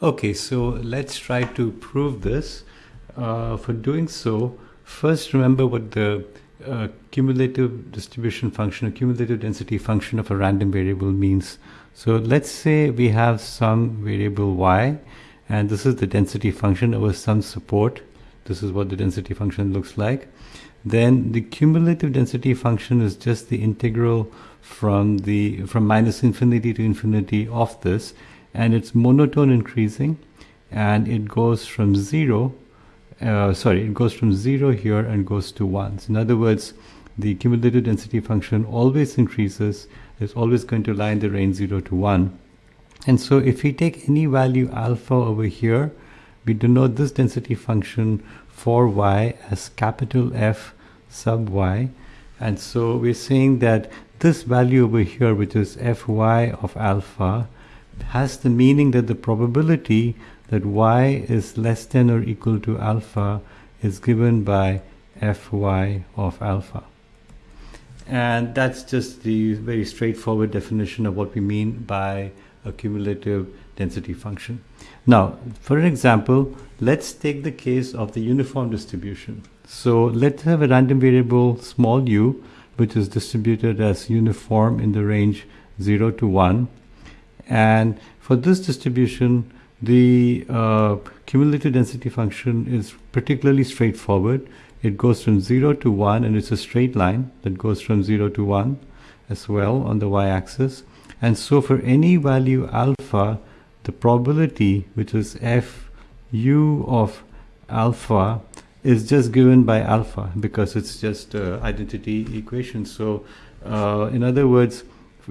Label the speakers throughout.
Speaker 1: Okay, so let's try to prove this. Uh, for doing so, first remember what the uh, cumulative distribution function, a cumulative density function of a random variable means. So let's say we have some variable y, and this is the density function over some support. This is what the density function looks like. Then the cumulative density function is just the integral from the from minus infinity to infinity of this and it's monotone increasing and it goes from zero uh, sorry it goes from zero here and goes to one. So in other words the cumulative density function always increases it's always going to lie in the range 0 to 1 and so if we take any value alpha over here we denote this density function for y as capital F sub y. And so we're saying that this value over here which is fy of alpha has the meaning that the probability that y is less than or equal to alpha is given by fy of alpha. And that's just the very straightforward definition of what we mean by a cumulative density function. Now, for an example, let's take the case of the uniform distribution. So let's have a random variable small u, which is distributed as uniform in the range 0 to 1 and for this distribution, the uh, cumulative density function is particularly straightforward. It goes from 0 to 1 and it's a straight line that goes from 0 to 1 as well on the y-axis. And so for any value alpha, the probability, which is f u of alpha, is just given by alpha because it's just uh, identity equation. So uh, in other words,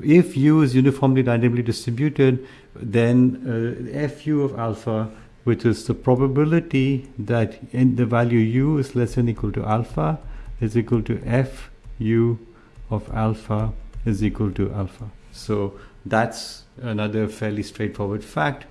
Speaker 1: if u is uniformly randomly distributed, then uh, fu of alpha, which is the probability that in the value u is less than equal to alpha, is equal to f u of alpha is equal to alpha. So that's another fairly straightforward fact.